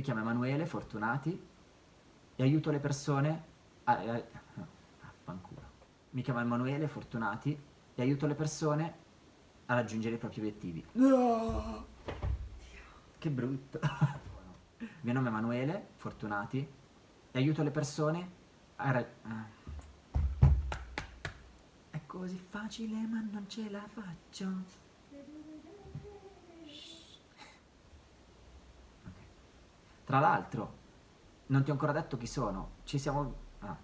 chiamo Emanuele Fortunati e aiuto le persone a... a, a Mi chiamo Emanuele Fortunati e aiuto le persone a raggiungere i propri obiettivi. No! Che brutto. Il mio nome è Emanuele Fortunati e aiuto le persone a... raggiungere È così facile ma non ce la faccio. Tra l'altro, non ti ho ancora detto chi sono, ci siamo... Ah.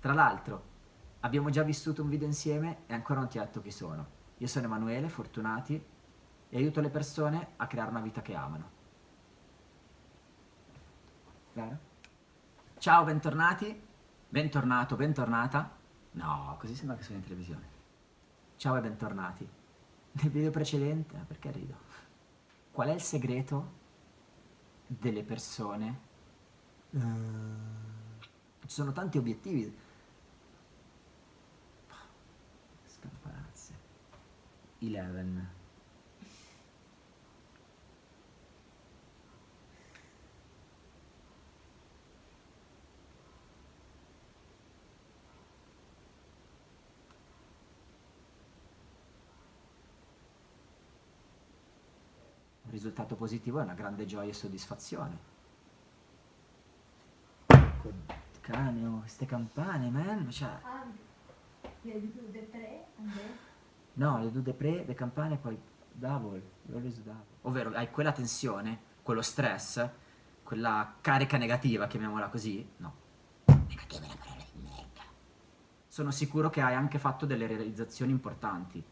Tra l'altro, abbiamo già vissuto un video insieme e ancora non ti ho detto chi sono. Io sono Emanuele Fortunati e aiuto le persone a creare una vita che amano. Vero? Ciao, bentornati. Bentornato, bentornata. No, così sembra che sono in televisione. Ciao e bentornati. Nel video precedente, perché rido? Qual è il segreto delle persone. Uh, ci sono tanti obiettivi. Scampanazze. 11. Risultato positivo è una grande gioia e soddisfazione. Cane, queste campane, man, cioè... Ah, le due de pre, No, le due de pre, le campane, poi double, always double. Ovvero, hai quella tensione, quello stress, quella carica negativa, chiamiamola così, no. Negativa è la parola di merda. Sono sicuro che hai anche fatto delle realizzazioni importanti.